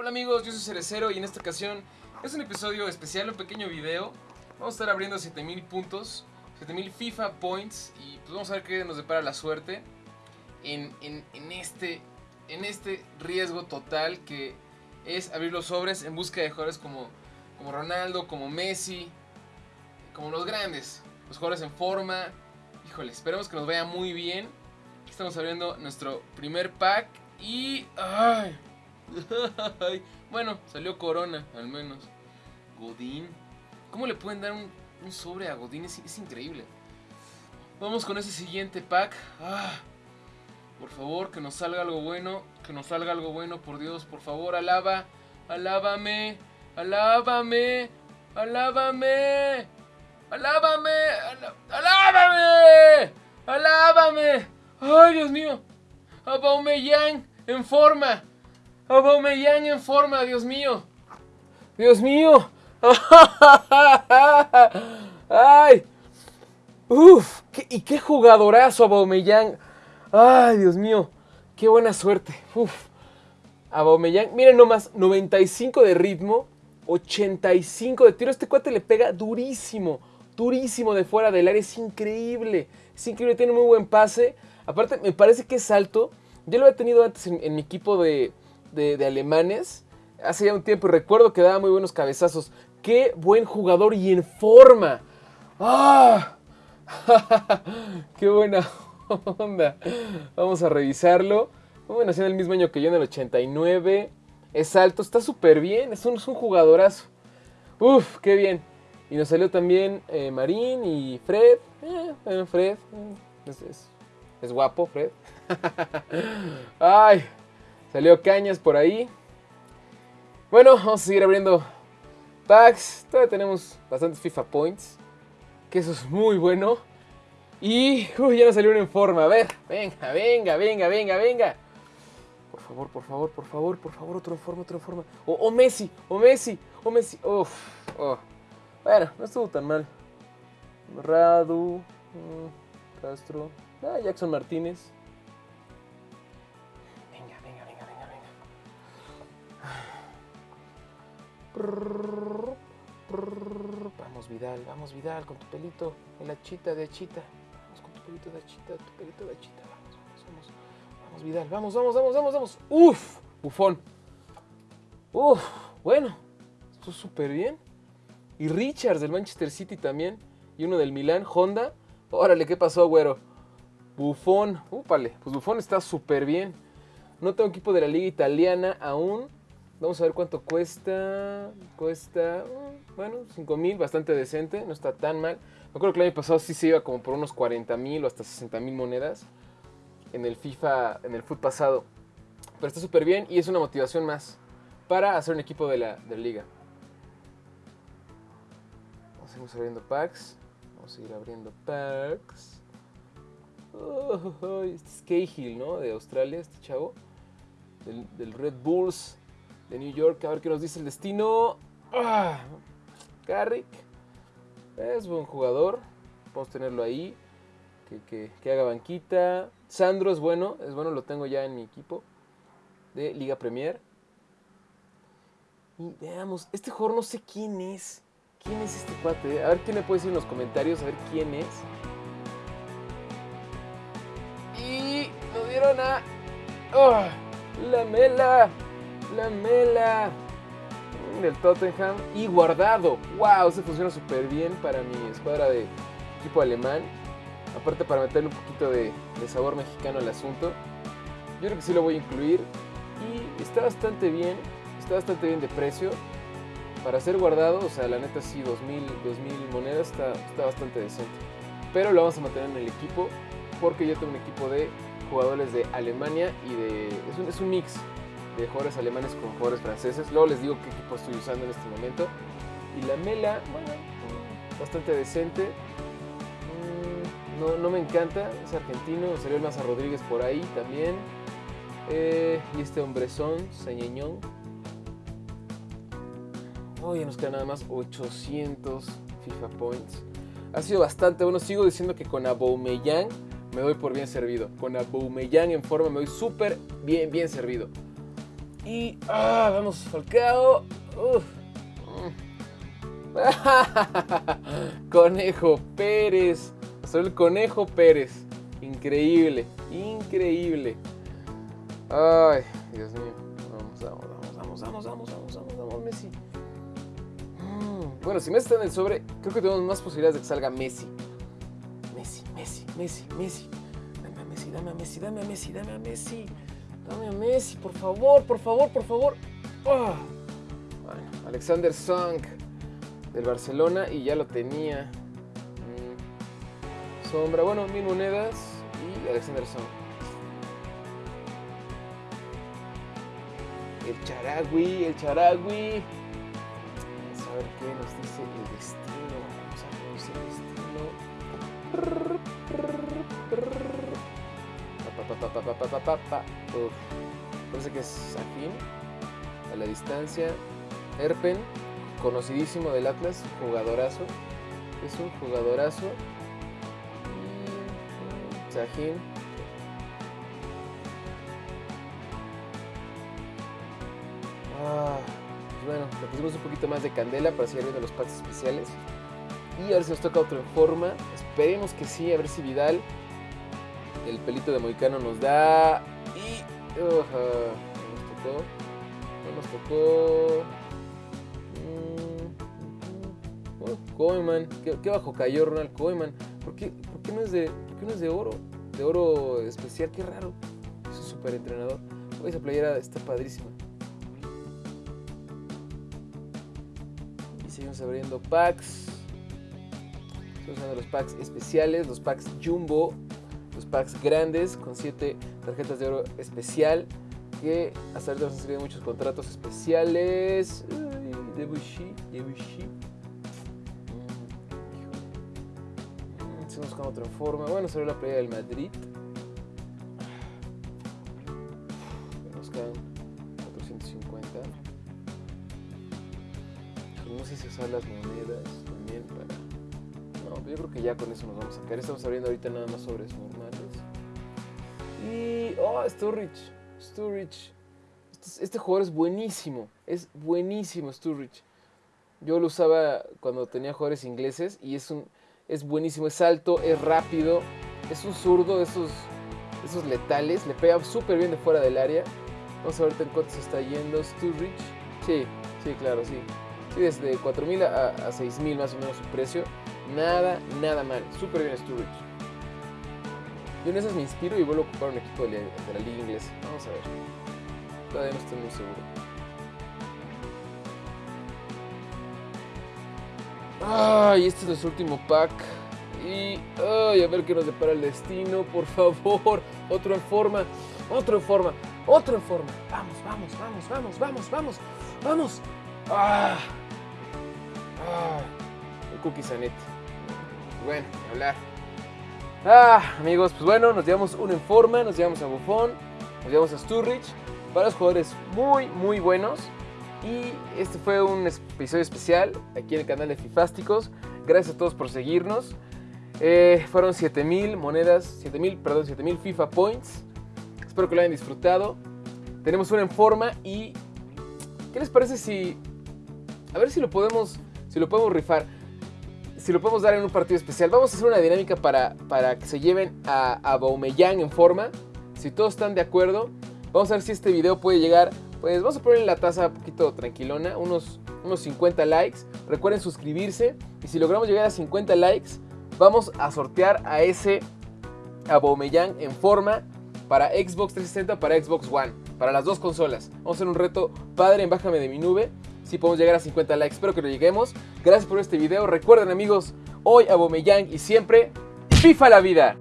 Hola amigos, yo soy Cerecero y en esta ocasión es un episodio especial, un pequeño video. Vamos a estar abriendo 7000 puntos, 7000 FIFA points y pues vamos a ver qué nos depara la suerte en, en- este, en este riesgo total que es abrir los sobres en busca de jugadores como, como Ronaldo, como Messi, como los grandes, los jugadores en forma. Híjole, esperemos que nos vaya muy bien. Estamos abriendo nuestro primer pack y... ¡Ay! Bueno, salió Corona, al menos. Godín. ¿Cómo le pueden dar un, sobre a Godín? Es, increíble. Vamos con ese siguiente pack. Ah, por favor, que nos salga algo bueno. Que nos salga algo bueno, por Dios. Por favor, alaba. Alábame. Alábame. Alábame. Alábame. Alábame. Alábame. Ay, Dios mío. Aubameyang en forma. Aubameyang en forma, Dios mío. Dios mío. Ay. Uf, y qué jugadorazo Aubameyang. Ay, Dios mío. Qué buena suerte. Uf. Aubameyang, miren nomás, 95 de ritmo, 85 de tiro. Este cuate le pega durísimo, durísimo de fuera del área. Es increíble. Es increíble, tiene muy buen pase. Aparte, me parece que es alto. Yo lo había tenido antes en mi equipo de, de- alemanes. Hace ya un tiempo y recuerdo que daba muy buenos cabezazos. Qué buen jugador y en forma. ¡Ah! ¡Qué buena onda! Vamos a revisarlo. Bueno, nació en el mismo año que yo, en el 89. Es alto, está súper bien. Es un, es un jugadorazo. Uf, qué bien. Y nos salió también eh, Marín y Fred. Eh, bueno, Fred. eh, es- es guapo, Fred. Ay, salió Cañas por ahí. Bueno, vamos a seguir abriendo packs. Todavía tenemos bastantes FIFA points. Que eso es muy bueno. Y uy, ya nos salieron en forma. A ver, venga, venga, venga, venga, venga. Por favor, por favor, por favor, por favor, otro en forma, otro en forma. O, o Messi, o Messi, o Messi. Uf, oh. Bueno, no estuvo tan mal. Radu, mm, Castro, ah, Jackson Martínez. Vamos Vidal, vamos Vidal con tu pelito en la chita de achita. Vamos con tu pelito de achita, tu pelito de achita. Vamos, vamos, vamos. Vamos Vidal, vamos, vamos, vamos, vamos, vamos. Uf, bufón. Uf, bueno, esto súper bien. Y Richards del Manchester City también. Y uno del Milán, Honda. Órale, ¿qué pasó, güero? Bufón. Úpale, pues Bufón está súper bien. No tengo equipo de la liga italiana aún. Vamos a ver cuánto cuesta. Cuesta, mm, bueno, 5 mil, bastante decente. No está tan mal. Me acuerdo que el año pasado sí se iba como por unos 40 mil o hasta 60 mil monedas. En el FIFA, en el foot pasado. Pero está súper bien y es una motivación más para hacer un equipo de la, de liga. Vamos a seguir abriendo packs. Vamos a seguir abriendo packs. Oh, oh, este es Cahill, ¿no? De Australia, este chavo. Del, del Red Bulls de New York. A ver qué nos dice el destino. Ah, Carrick. Es buen jugador. Podemos tenerlo ahí. Que, que- que haga banquita. Sandro es bueno. Es bueno, lo tengo ya en mi equipo. De Liga Premier. Y veamos. Este jugador no sé quién es. ¿Quién es este cuate? A ver quién me puede decir en los comentarios. A ver quién es. Y nos dieron a. ¡Oh! La Mela. La Mela. mm, Del Tottenham. Y guardado. ¡Wow! Se funciona súper bien para mi escuadra de equipo alemán. Aparte para meterle un poquito de, de sabor mexicano al asunto. Yo creo que sí lo voy a incluir. Y está bastante bien. Está bastante bien de precio. Para ser guardado, o sea, la neta sí, 2000, 2000 monedas está, está bastante decente. Pero lo vamos a mantener en el equipo porque yo tengo un equipo de jugadores de Alemania y de... Es un, es un mix de jugadores alemanes con jugadores franceses. Luego les digo qué equipo estoy usando en este momento. Y la Mela, bueno, bastante decente. Mm, No, no me encanta, es argentino. Salió el Maza Rodríguez por ahí también. Eh, y este hombrezón, Sañeñón. Hoy nos queda nada más 800 FIFA Points. Ha sido bastante bueno. Sigo diciendo que con Aubameyang me doy por bien servido. Con Aubameyang en forma me doy súper bien, bien servido. Y ah, vamos Falcao. Uf. conejo Pérez. Soy el Conejo Pérez. Increíble, increíble. Ay, Dios mío. Vamos, vamos, vamos, vamos, vamos, vamos, vamos, vamos, Messi. Mm, bueno, si Messi está en el sobre, creo que tenemos más posibilidades de que salga Messi. Messi, Messi, Messi, Messi. Dame Messi, dame a Messi, dame a Messi, dame a Messi. Dame a Messi por favor, por favor, por favor. Ah. Bueno, Alexander Song del Barcelona y ya lo tenía. Mm. Sombra, bueno, mil monedas y Alexander Song. El Charagui, el Charagui. Vamos a ver qué nos dice el destino. Vamos a ver el destino. Pa. Parece que es Sahin. A la distancia. Erpen, conocidísimo del Atlas, jugadorazo. Es un jugadorazo. Sahin. Ah, pues bueno, le pusimos un poquito más de candela para seguir viendo los packs especiales. Y a ver si nos toca otro en forma. Esperemos que sí, a ver si Vidal, el pelito de Moicano, nos da. Y. Uh, no nos tocó. No nos tocó. Mm, uh, Koeman. ¿Qué, bajo cayó Ronald Koeman? ¿Por qué, por qué no es de, por qué no es de oro? De oro especial, qué raro. Es un super entrenador. Esa playera está padrísima. Y seguimos abriendo packs. Estamos usando los packs especiales, los packs jumbo, los packs grandes con 7 tarjetas de oro especial. Que hasta ahorita nos han salido muchos contratos especiales. Ay, Debussy, Debussy. Mm, Estamos buscando otra forma. Bueno, salió la playa del Madrid. Nos quedan 450. No sé si usar las monedas yo creo que ya con eso nos vamos a sacar. Estamos abriendo ahorita nada más sobres normales. Y. ¡Oh! Sturridge. Sturridge. Este, este jugador es buenísimo. Es buenísimo, Sturridge. Yo lo usaba cuando tenía jugadores ingleses y es un. Es buenísimo, es alto, es rápido, es un zurdo de esos, esos letales, le pega súper bien de fuera del área. Vamos a ver en cuánto se está yendo Sturridge. Sí, sí, claro, sí. Sí, desde 4.000 a, a 6.000 más o menos su precio. Nada, nada mal. Súper bien Sturridge. Yo en esas me inspiro y vuelvo a ocupar un equipo de, la- de la liga inglesa. Vamos a ver. Todavía no estoy muy seguro. Ay, este es nuestro último pack. Y ay, a ver qué nos depara el destino, por favor. Otro en forma, otro en forma, otro en forma. Vamos, vamos, vamos, vamos, vamos, vamos, vamos. Ah, ah, un cookie Zanetti. Bueno, hablar. Ah, amigos, pues bueno, nos llevamos uno en forma, nos llevamos a Buffon, nos llevamos a Sturridge. Para los jugadores muy, muy buenos. Y este fue un episodio especial aquí en el canal de Fifásticos. Gracias a todos por seguirnos. Eh, fueron 7000 monedas, 7000, perdón, 7000 FIFA Points. Espero que lo hayan disfrutado. Tenemos una en forma y ¿qué les parece si a ver si lo podemos si lo podemos rifar? Si lo podemos dar en un partido especial. Vamos a hacer una dinámica para, para que se lleven a, a en forma. Si todos están de acuerdo, vamos a ver si este video puede llegar. Pues vamos a ponerle la tasa un poquito tranquilona, unos, unos 50 likes. Recuerden suscribirse y si logramos llegar a 50 likes, vamos a sortear a ese Aubameyang en forma para Xbox 360 para Xbox One, para las dos consolas. Vamos a hacer un reto padre en Bájame de mi nube. Si podemos llegar a 50 likes, espero que lo lleguemos. Gracias por este video. Recuerden amigos, hoy Aubameyang y siempre FIFA la vida.